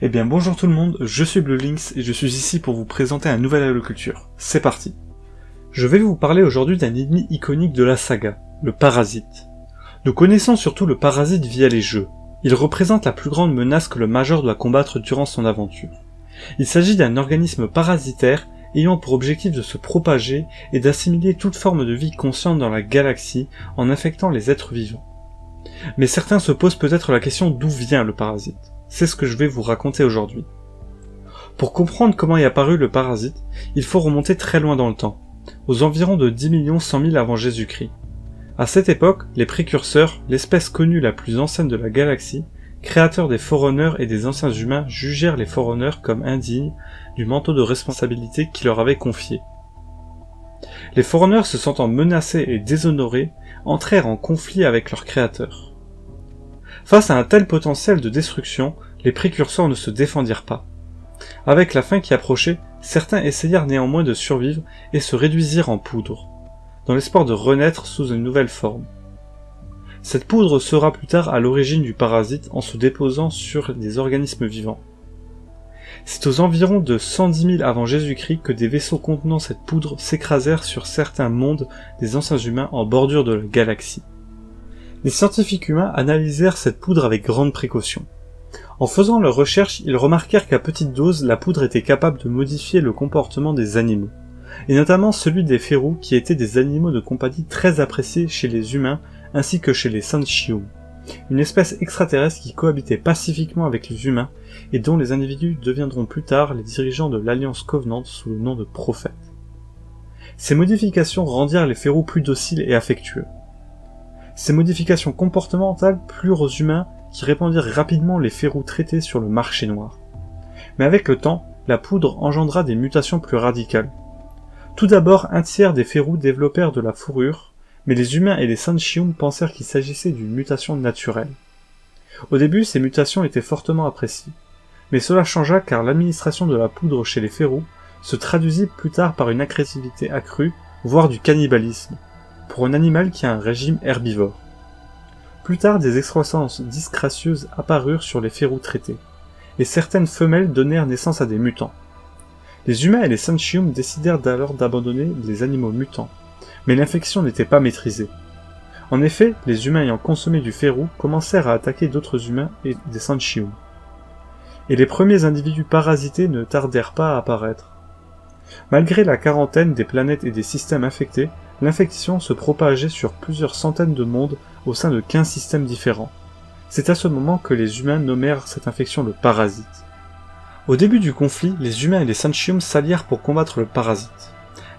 Eh bien bonjour tout le monde, je suis Blue Lynx et je suis ici pour vous présenter un nouvel Halo Culture. C'est parti Je vais vous parler aujourd'hui d'un ennemi iconique de la saga, le Parasite. Nous connaissons surtout le Parasite via les jeux. Il représente la plus grande menace que le Major doit combattre durant son aventure. Il s'agit d'un organisme parasitaire ayant pour objectif de se propager et d'assimiler toute forme de vie consciente dans la galaxie en infectant les êtres vivants. Mais certains se posent peut-être la question d'où vient le parasite. C'est ce que je vais vous raconter aujourd'hui. Pour comprendre comment est apparu le parasite, il faut remonter très loin dans le temps, aux environs de 10 millions 100 000 avant Jésus-Christ. À cette époque, les précurseurs, l'espèce connue la plus ancienne de la galaxie, créateurs des Forerunners et des anciens humains jugèrent les Forerunners comme indignes du manteau de responsabilité qui leur avait confié. Les Forerunners se sentant menacés et déshonorés, entrèrent en conflit avec leurs créateurs. Face à un tel potentiel de destruction, les précurseurs ne se défendirent pas. Avec la fin qui approchait, certains essayèrent néanmoins de survivre et se réduisirent en poudre, dans l'espoir de renaître sous une nouvelle forme. Cette poudre sera plus tard à l'origine du parasite en se déposant sur des organismes vivants. C'est aux environs de 110 000 avant Jésus-Christ que des vaisseaux contenant cette poudre s'écrasèrent sur certains mondes des anciens humains en bordure de la galaxie. Les scientifiques humains analysèrent cette poudre avec grande précaution. En faisant leurs recherches, ils remarquèrent qu'à petite dose, la poudre était capable de modifier le comportement des animaux, et notamment celui des férous qui étaient des animaux de compagnie très appréciés chez les humains ainsi que chez les Sanchium, une espèce extraterrestre qui cohabitait pacifiquement avec les humains et dont les individus deviendront plus tard les dirigeants de l'Alliance Covenant sous le nom de prophètes. Ces modifications rendirent les férous plus dociles et affectueux. Ces modifications comportementales plurent aux humains qui répandirent rapidement les férous traités sur le marché noir. Mais avec le temps, la poudre engendra des mutations plus radicales. Tout d'abord, un tiers des férous développèrent de la fourrure, mais les humains et les Sanchium pensèrent qu'il s'agissait d'une mutation naturelle. Au début, ces mutations étaient fortement appréciées, mais cela changea car l'administration de la poudre chez les férous se traduisit plus tard par une agressivité accrue, voire du cannibalisme, un animal qui a un régime herbivore. Plus tard, des excroissances disgracieuses apparurent sur les férous traités, et certaines femelles donnèrent naissance à des mutants. Les humains et les Sanchium décidèrent alors d'abandonner les animaux mutants, mais l'infection n'était pas maîtrisée. En effet, les humains ayant consommé du férou commencèrent à attaquer d'autres humains et des Sanchium. Et les premiers individus parasités ne tardèrent pas à apparaître. Malgré la quarantaine des planètes et des systèmes infectés, l'infection se propageait sur plusieurs centaines de mondes au sein de 15 systèmes différents. C'est à ce moment que les humains nommèrent cette infection le parasite. Au début du conflit, les humains et les Sanchium s'allièrent pour combattre le parasite.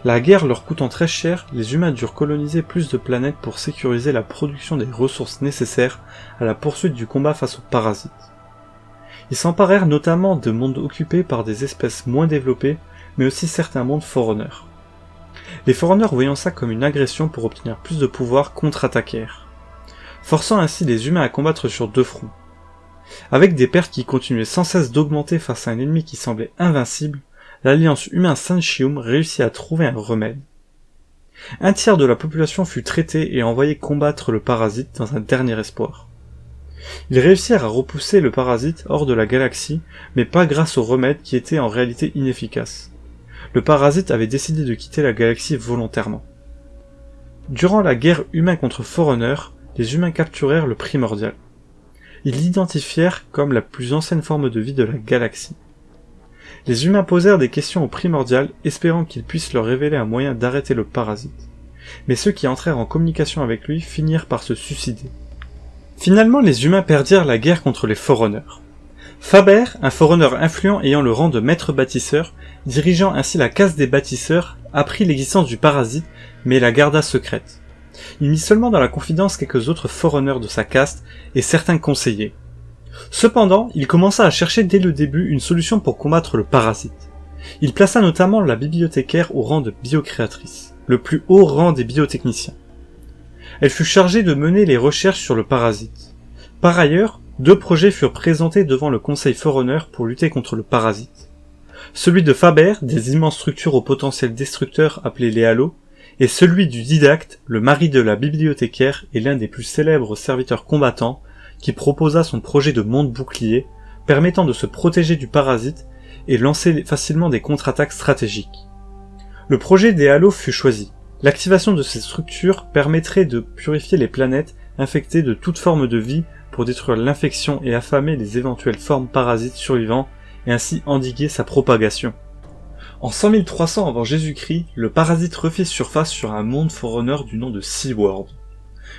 La guerre leur coûtant très cher, les humains durent coloniser plus de planètes pour sécuriser la production des ressources nécessaires à la poursuite du combat face aux parasites. Ils s'emparèrent notamment de mondes occupés par des espèces moins développées, mais aussi certains mondes forerunners. Les forerunners voyant ça comme une agression pour obtenir plus de pouvoir contre-attaquèrent, forçant ainsi les humains à combattre sur deux fronts. Avec des pertes qui continuaient sans cesse d'augmenter face à un ennemi qui semblait invincible, l'alliance humain-Sanchium réussit à trouver un remède. Un tiers de la population fut traitée et envoyé combattre le parasite dans un dernier espoir. Ils réussirent à repousser le parasite hors de la galaxie, mais pas grâce au remède qui était en réalité inefficace. Le parasite avait décidé de quitter la galaxie volontairement. Durant la guerre humain contre Forerunner, les humains capturèrent le primordial. Ils l'identifièrent comme la plus ancienne forme de vie de la galaxie. Les humains posèrent des questions au primordial, espérant qu'il puisse leur révéler un moyen d'arrêter le parasite. Mais ceux qui entrèrent en communication avec lui finirent par se suicider. Finalement, les humains perdirent la guerre contre les Forerunners. Faber, un Forerunner influent ayant le rang de maître bâtisseur, dirigeant ainsi la caste des bâtisseurs, apprit l'existence du parasite, mais la garda secrète. Il mit seulement dans la confidence quelques autres Forerunners de sa caste et certains conseillers. Cependant, il commença à chercher dès le début une solution pour combattre le parasite. Il plaça notamment la bibliothécaire au rang de biocréatrice, le plus haut rang des biotechniciens. Elle fut chargée de mener les recherches sur le parasite. Par ailleurs, deux projets furent présentés devant le Conseil Forerunner pour lutter contre le parasite. Celui de Faber, des immenses structures au potentiel destructeur appelées les halos, et celui du didacte, le mari de la bibliothécaire et l'un des plus célèbres serviteurs combattants, qui proposa son projet de monde bouclier permettant de se protéger du parasite et lancer facilement des contre-attaques stratégiques. Le projet des halos fut choisi. L'activation de ces structures permettrait de purifier les planètes infectées de toute forme de vie pour détruire l'infection et affamer les éventuelles formes parasites survivantes et ainsi endiguer sa propagation. En 100 300 avant Jésus-Christ, le parasite refait surface sur un monde forerunner du nom de SeaWorld.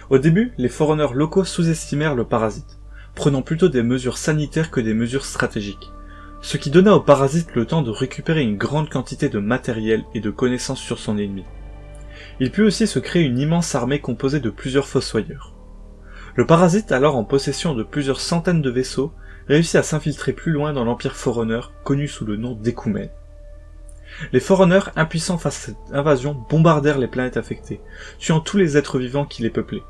Au début, les forerunners locaux sous-estimèrent le parasite, prenant plutôt des mesures sanitaires que des mesures stratégiques, ce qui donna au parasite le temps de récupérer une grande quantité de matériel et de connaissances sur son ennemi. Il put aussi se créer une immense armée composée de plusieurs fossoyeurs. Le parasite, alors en possession de plusieurs centaines de vaisseaux, réussit à s'infiltrer plus loin dans l'Empire Forerunner, connu sous le nom d'Ecoumen. Les Forerunners, impuissants face à cette invasion, bombardèrent les planètes affectées, tuant tous les êtres vivants qui les peuplaient.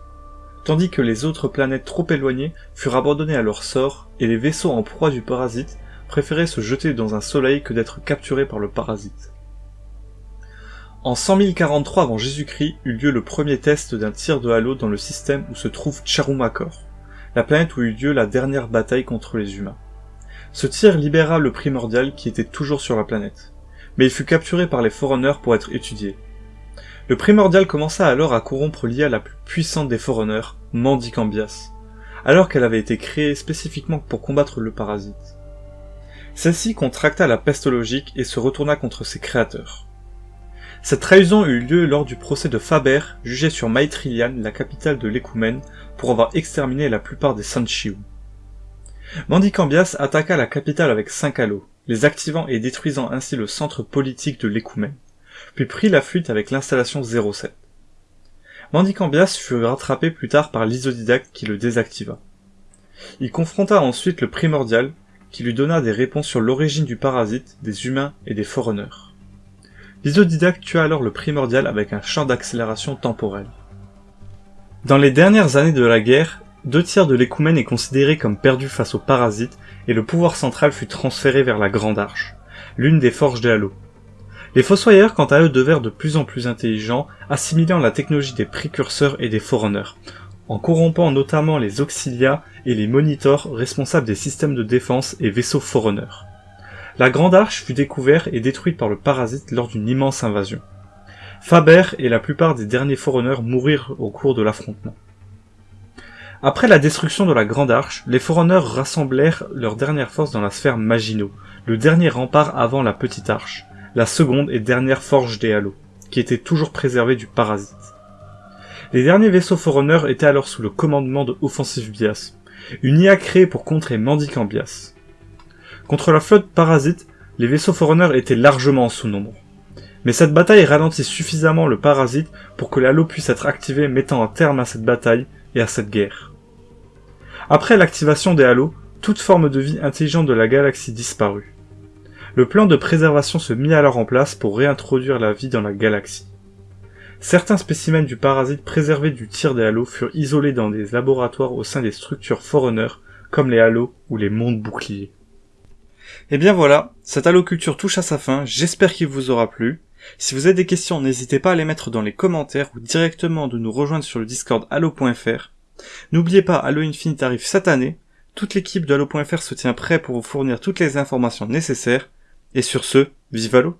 Tandis que les autres planètes trop éloignées furent abandonnées à leur sort, et les vaisseaux en proie du parasite préféraient se jeter dans un soleil que d'être capturés par le parasite. En 100 043 avant Jésus-Christ eut lieu le premier test d'un tir de halo dans le système où se trouve Charumakor, la planète où eut lieu la dernière bataille contre les humains. Ce tir libéra le primordial qui était toujours sur la planète mais il fut capturé par les Forerunners pour être étudié. Le primordial commença alors à corrompre l'IA la plus puissante des Forerunners, Mandicambias, alors qu'elle avait été créée spécifiquement pour combattre le parasite. Celle-ci contracta la peste logique et se retourna contre ses créateurs. Cette trahison eut lieu lors du procès de Faber, jugé sur Maitrillian, la capitale de l'Écoumène, pour avoir exterminé la plupart des Sanchiu. Mandicambias attaqua la capitale avec cinq halos, les activant et détruisant ainsi le centre politique de l'Écoumène, puis prit la fuite avec l'installation 07. Mandicambias fut rattrapé plus tard par l'isodidacte qui le désactiva. Il confronta ensuite le primordial, qui lui donna des réponses sur l'origine du parasite, des humains et des forerunners. L'isodidacte tua alors le primordial avec un champ d'accélération temporelle. Dans les dernières années de la guerre, deux tiers de l'écoumène est considéré comme perdu face aux parasites et le pouvoir central fut transféré vers la Grande Arche, l'une des forges des Halos. Les Fossoyeurs, quant à eux, devinrent de plus en plus intelligents, assimilant la technologie des précurseurs et des Forerunners, en corrompant notamment les Auxilia et les Monitors responsables des systèmes de défense et vaisseaux Forerunners. La Grande Arche fut découverte et détruite par le parasite lors d'une immense invasion. Faber et la plupart des derniers Forerunners mourirent au cours de l'affrontement. Après la destruction de la Grande Arche, les Forerunners rassemblèrent leurs dernières forces dans la sphère Maginot, le dernier rempart avant la Petite Arche, la seconde et dernière forge des Halos, qui était toujours préservée du parasite. Les derniers vaisseaux Forerunners étaient alors sous le commandement de Offensive Bias, une IA créée pour contrer Mendicant Bias. Contre la flotte parasite, les vaisseaux Forerunners étaient largement en sous-nombre. Mais cette bataille ralentit suffisamment le parasite pour que l'halo puisse être activé mettant un terme à cette bataille et à cette guerre. Après l'activation des halos, toute forme de vie intelligente de la galaxie disparut. Le plan de préservation se mit alors en place pour réintroduire la vie dans la galaxie. Certains spécimens du parasite préservés du tir des halos furent isolés dans des laboratoires au sein des structures Forerunner, comme les halos ou les mondes boucliers. Et eh bien voilà, cette haloculture touche à sa fin, j'espère qu'il vous aura plu. Si vous avez des questions, n'hésitez pas à les mettre dans les commentaires ou directement de nous rejoindre sur le Discord halo.fr. N'oubliez pas, Halo Infinite arrive cette année. Toute l'équipe de Halo.fr se tient prêt pour vous fournir toutes les informations nécessaires. Et sur ce, vive Halo